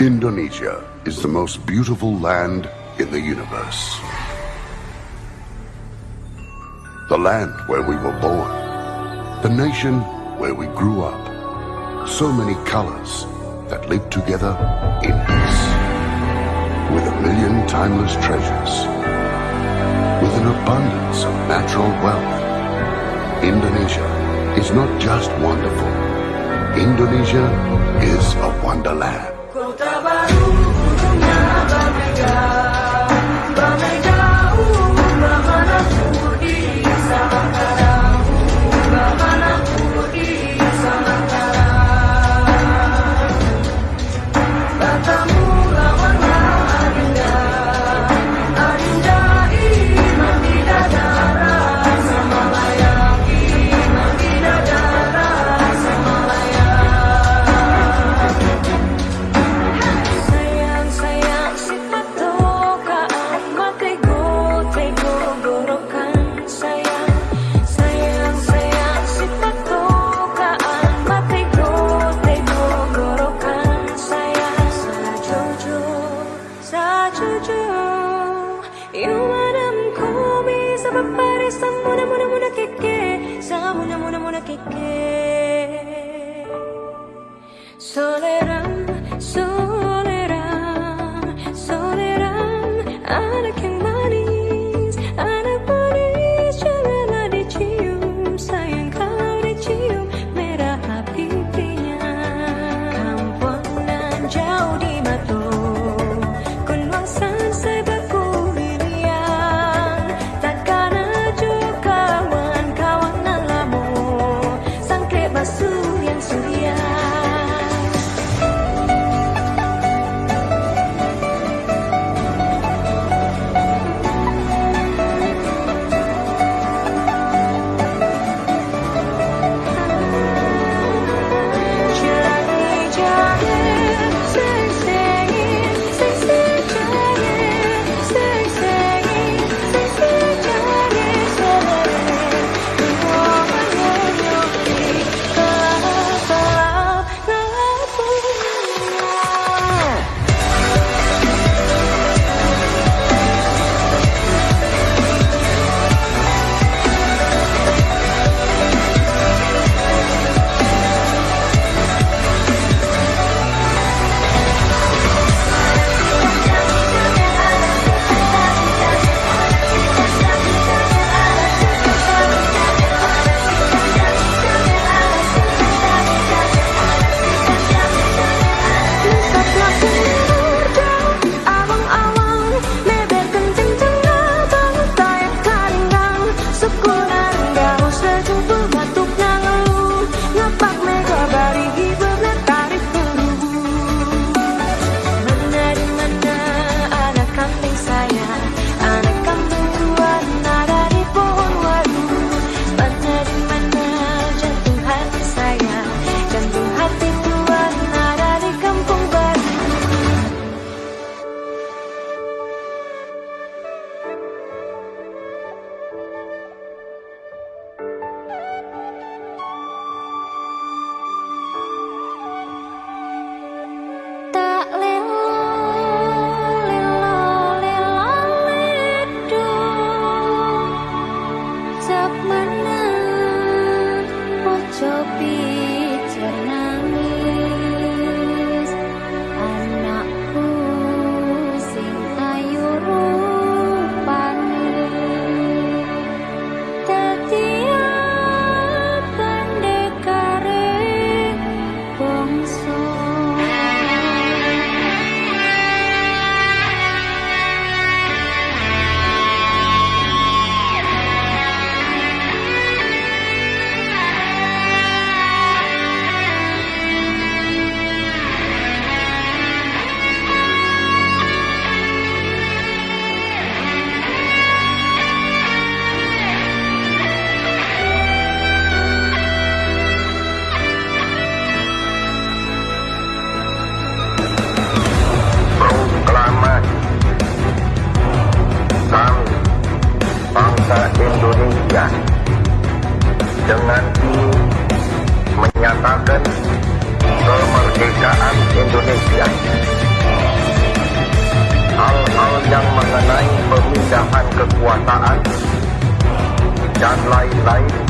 Indonesia is the most beautiful land in the universe. The land where we were born. The nation where we grew up. So many colors that live together in peace. With a million timeless treasures. With an abundance of natural wealth. Indonesia is not just wonderful. Indonesia is a wonderland tabarou amor que quede. Soledad. Dan